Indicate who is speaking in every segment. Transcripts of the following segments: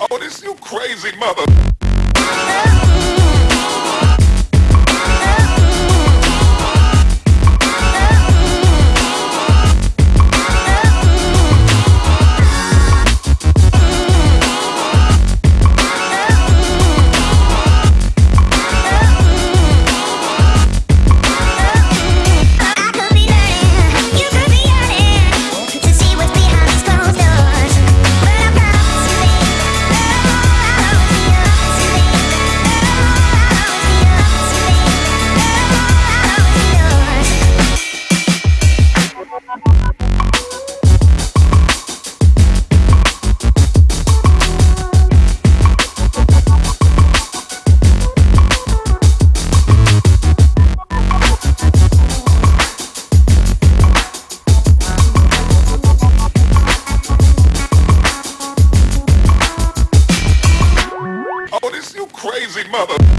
Speaker 1: Oh, this you crazy mother. mother.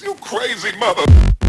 Speaker 2: you
Speaker 1: crazy mother.